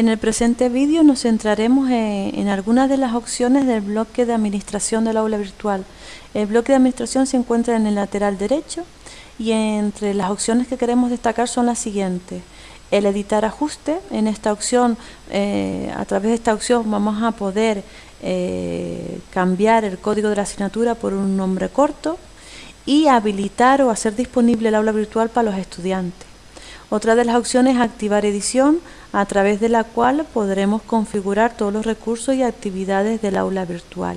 En el presente vídeo nos centraremos en, algunas de las opciones del bloque de administración del aula virtual. El bloque de administración se encuentra en el lateral derecho y entre las opciones que queremos destacar son las siguientes. El editar ajuste, en esta opción, eh, a través de esta opción vamos a poder eh, cambiar el código de la asignatura por un nombre corto y habilitar o hacer disponible el aula virtual para los estudiantes. Otra de las opciones es activar edición, a través de la cual podremos configurar todos los recursos y actividades del aula virtual.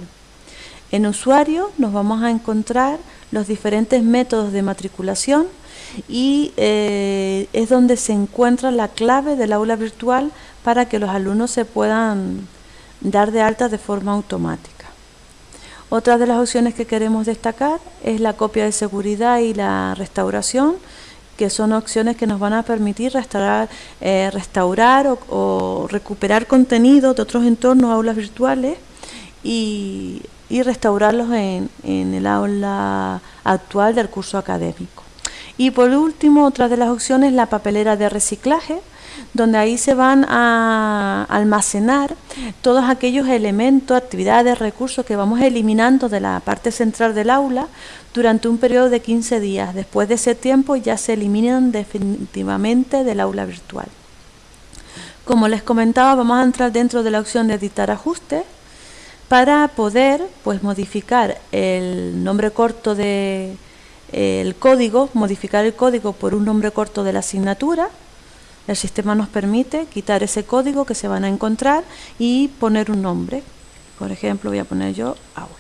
En usuario nos vamos a encontrar los diferentes métodos de matriculación y eh, es donde se encuentra la clave del aula virtual para que los alumnos se puedan dar de alta de forma automática. Otra de las opciones que queremos destacar es la copia de seguridad y la restauración, que son opciones que nos van a permitir restaurar, eh, restaurar o, recuperar contenido de otros entornos, aulas virtuales, y, restaurarlos en, en, el aula actual del curso académico. Y por último, otra de las opciones, la papelera de reciclaje, donde ahí se van a almacenar todos aquellos elementos, actividades, recursos que vamos eliminando de la parte central del aula durante un periodo de 15 días. Después de ese tiempo ya se eliminan definitivamente del aula virtual. Como les comentaba, vamos a entrar dentro de la opción de editar ajustes para poder pues, modificar el nombre corto de el código, modificar el código por un nombre corto de la asignatura el sistema nos permite quitar ese código que se van a encontrar y poner un nombre. Por ejemplo, voy a poner yo aula.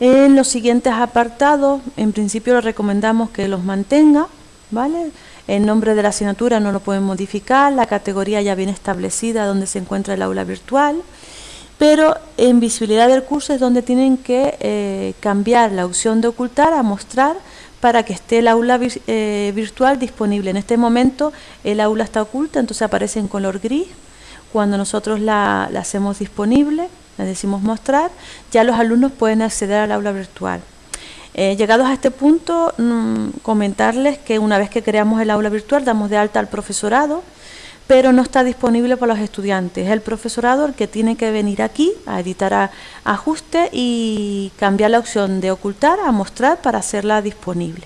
En los siguientes apartados, en principio le recomendamos que los mantenga. ¿vale? El nombre de la asignatura no lo pueden modificar, la categoría ya viene establecida donde se encuentra el aula virtual, pero en visibilidad del curso es donde tienen que eh, cambiar la opción de ocultar a mostrar para que esté el aula eh, virtual disponible. En este momento el aula está oculta, entonces aparece en color gris. Cuando nosotros la, hacemos disponible, le decimos mostrar, ya los alumnos pueden acceder al aula virtual. Eh, llegados a este punto, mm, comentarles que una vez que creamos el aula virtual, damos de alta al profesorado, pero no está disponible para los estudiantes. Es el profesorado el que tiene que venir aquí a editar a, ajuste y cambiar la opción de ocultar a mostrar para hacerla disponible.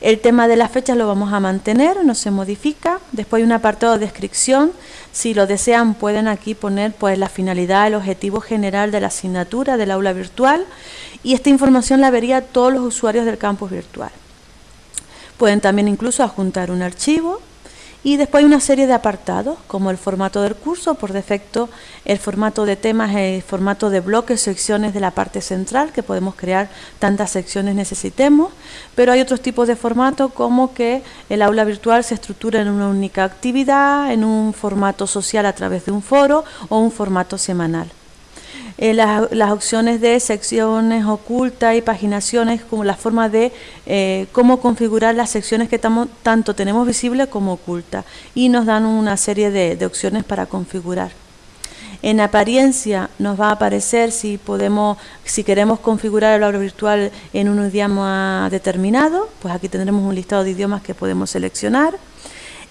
El tema de las fechas lo vamos a mantener, no se modifica. Después hay un apartado de descripción. Si lo desean pueden aquí poner pues la finalidad, el objetivo general de la asignatura del aula virtual y esta información la vería todos los usuarios del campus virtual. Pueden también incluso adjuntar un archivo y después hay una serie de apartados, como el formato del curso, por defecto el formato de temas, el formato de bloques, secciones de la parte central, que podemos crear tantas secciones necesitemos, pero hay otros tipos de formato como que el aula virtual se estructura en una única actividad, en un formato social a través de un foro o un formato semanal. Eh, las, opciones de secciones ocultas y paginaciones como la forma de eh, cómo configurar las secciones que tanto tenemos visibles como ocultas y nos dan una serie de, opciones para configurar. En apariencia nos va a aparecer si podemos, si queremos configurar el aula virtual en un idioma determinado, pues aquí tendremos un listado de idiomas que podemos seleccionar.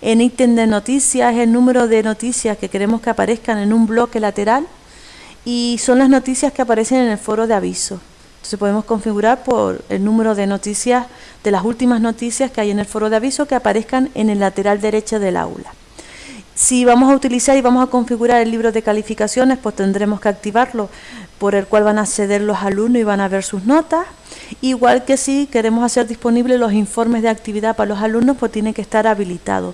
En ítem de noticias, el número de noticias que queremos que aparezcan en un bloque lateral y son las noticias que aparecen en el foro de aviso. Entonces podemos configurar por el número de noticias, de las últimas noticias que hay en el foro de aviso que aparezcan en el lateral derecho del aula. Si vamos a utilizar y vamos a configurar el libro de calificaciones, pues tendremos que activarlo, por el cual van a acceder los alumnos y van a ver sus notas. Igual que si queremos hacer disponibles los informes de actividad para los alumnos, pues tiene que estar habilitado.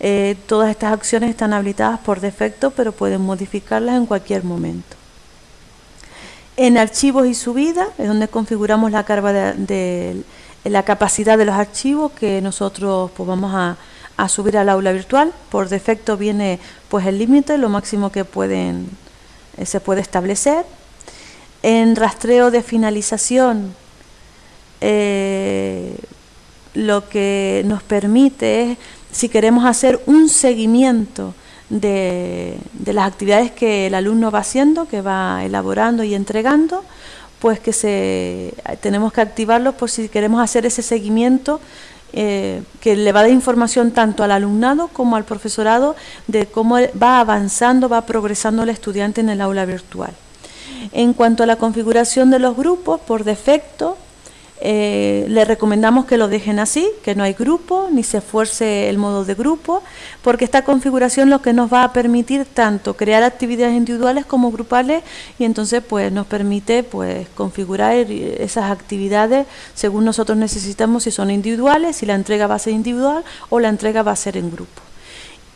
Eh, todas estas acciones están habilitadas por defecto, pero pueden modificarlas en cualquier momento. En archivos y subida es donde configuramos la carga de, la capacidad de los archivos que nosotros pues, vamos a, subir al aula virtual. Por defecto viene pues el límite, lo máximo que pueden eh, se puede establecer. En rastreo de finalización eh, lo que nos permite es si queremos hacer un seguimiento de, las actividades que el alumno va haciendo, que va elaborando y entregando, pues que se, tenemos que activarlo por si queremos hacer ese seguimiento eh, que le va a dar información tanto al alumnado como al profesorado de cómo va avanzando, va progresando el estudiante en el aula virtual. En cuanto a la configuración de los grupos, por defecto, eh, le recomendamos que lo dejen así, que no hay grupo, ni se esfuerce el modo de grupo, porque esta configuración lo que nos va a permitir tanto crear actividades individuales como grupales y entonces pues nos permite pues configurar esas actividades según nosotros necesitamos si son individuales, si la entrega va a ser individual o la entrega va a ser en grupo.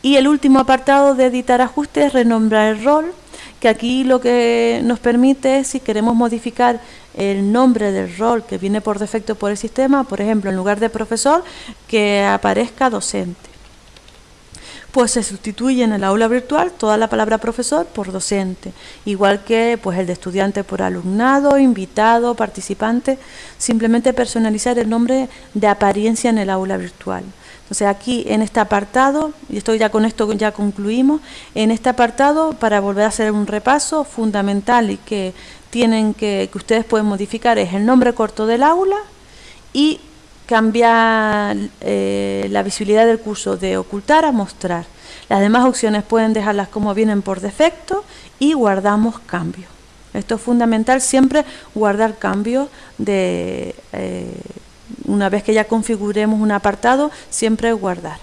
Y el último apartado de editar ajustes es renombrar el rol, que aquí lo que nos permite es si queremos modificar el nombre del rol que viene por defecto por el sistema, por ejemplo, en lugar de profesor, que aparezca docente. Pues se sustituye en el aula virtual toda la palabra profesor por docente, igual que pues el de estudiante por alumnado, invitado, participante, simplemente personalizar el nombre de apariencia en el aula virtual. Entonces aquí en este apartado, y estoy ya con esto ya concluimos, en este apartado para volver a hacer un repaso fundamental y que tienen que, que ustedes pueden modificar es el nombre corto del aula y cambiar eh, la visibilidad del curso de ocultar a mostrar. Las demás opciones pueden dejarlas como vienen por defecto y guardamos cambios. Esto es fundamental, siempre guardar cambios de eh, una vez que ya configuremos un apartado, siempre guardar.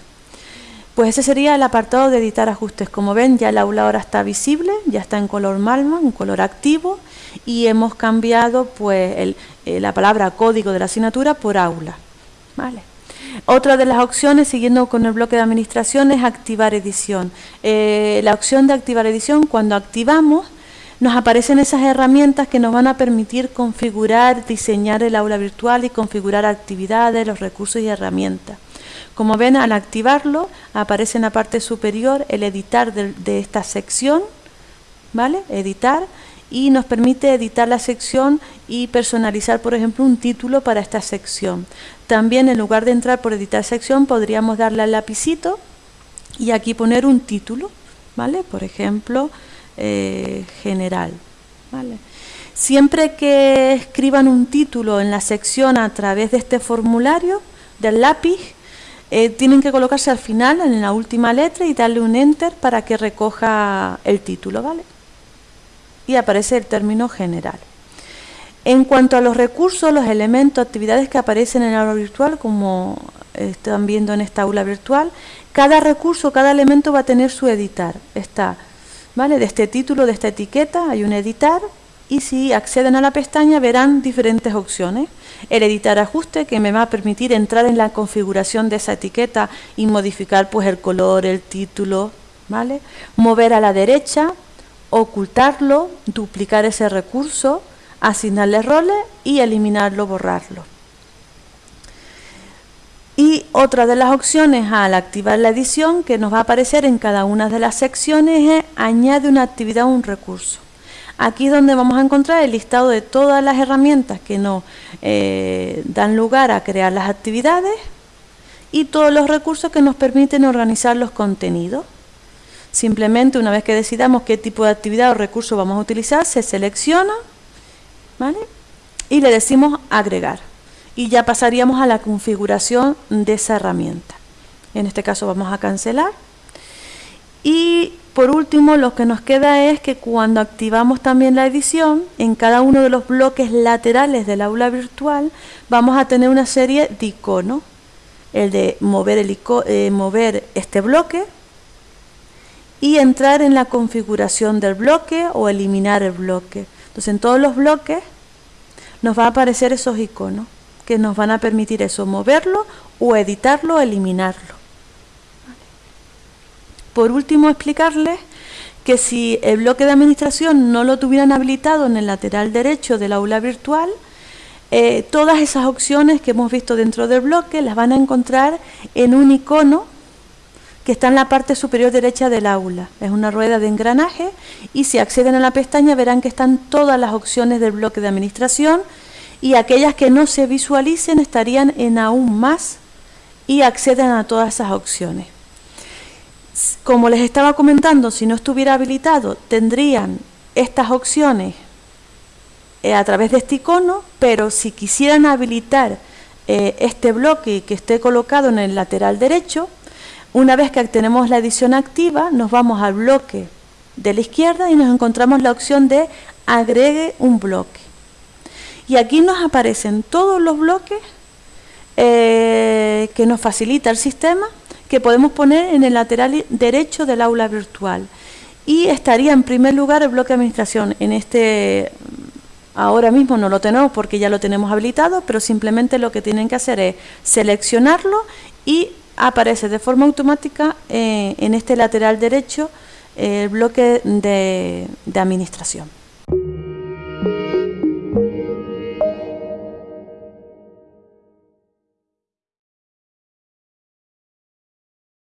Pues ese sería el apartado de editar ajustes. Como ven, ya el aula ahora está visible, ya está en color malma, en color activo, y hemos cambiado pues eh, la palabra código de la asignatura por aula. ¿Vale? Otra de las opciones, siguiendo con el bloque de administración, es activar edición. Eh, la opción de activar edición, cuando activamos, nos aparecen esas herramientas que nos van a permitir configurar, diseñar el aula virtual y configurar actividades, los recursos y herramientas. Como ven, al activarlo, aparece en la parte superior el editar de, esta sección, ¿vale? Editar, y nos permite editar la sección y personalizar, por ejemplo, un título para esta sección. También, en lugar de entrar por editar sección, podríamos darle al lapicito y aquí poner un título, ¿vale? Por ejemplo, eh, general, ¿vale? Siempre que escriban un título en la sección a través de este formulario del lápiz, eh, tienen que colocarse al final, en la última letra, y darle un Enter para que recoja el título, ¿vale? Y aparece el término general. En cuanto a los recursos, los elementos, actividades que aparecen en el aula virtual, como están viendo en esta aula virtual, cada recurso, cada elemento va a tener su editar. Está, ¿vale? De este título, de esta etiqueta, hay un editar, y si acceden a la pestaña verán diferentes opciones el editar ajuste que me va a permitir entrar en la configuración de esa etiqueta y modificar pues el color, el título, ¿vale? Mover a la derecha, ocultarlo, duplicar ese recurso, asignarle roles y eliminarlo, borrarlo. Y otra de las opciones al activar la edición que nos va a aparecer en cada una de las secciones es añade una actividad o un recurso. Aquí es donde vamos a encontrar el listado de todas las herramientas que nos eh, dan lugar a crear las actividades y todos los recursos que nos permiten organizar los contenidos. Simplemente una vez que decidamos qué tipo de actividad o recurso vamos a utilizar, se selecciona y le decimos agregar. Y ya pasaríamos a la configuración de esa herramienta. En este caso vamos a cancelar. Y por último, lo que nos queda es que cuando activamos también la edición, en cada uno de los bloques laterales del aula virtual, vamos a tener una serie de iconos. El de mover, el eh, mover este bloque y entrar en la configuración del bloque o eliminar el bloque. Entonces, en todos los bloques nos va a aparecer esos iconos que nos van a permitir eso, moverlo o editarlo o eliminarlo. Por último, explicarles que si el bloque de administración no lo tuvieran habilitado en el lateral derecho del aula virtual, eh, todas esas opciones que hemos visto dentro del bloque las van a encontrar en un icono que está en la parte superior derecha del aula. Es una rueda de engranaje y si acceden a la pestaña verán que están todas las opciones del bloque de administración y aquellas que no se visualicen estarían en aún más y acceden a todas esas opciones. Como les estaba comentando, si no estuviera habilitado, tendrían estas opciones eh, a través de este icono, pero si quisieran habilitar eh, este bloque que esté colocado en el lateral derecho. Una vez que tenemos la edición activa, nos vamos al bloque de la izquierda y nos encontramos la opción de agregue un bloque. Y aquí nos aparecen todos los bloques eh, que nos facilita el sistema que podemos poner en el lateral derecho del aula virtual. Y estaría en primer lugar el bloque de administración. En este, ahora mismo no lo tenemos porque ya lo tenemos habilitado, pero simplemente lo que tienen que hacer es seleccionarlo y aparece de forma automática eh, en este lateral derecho el bloque de administración.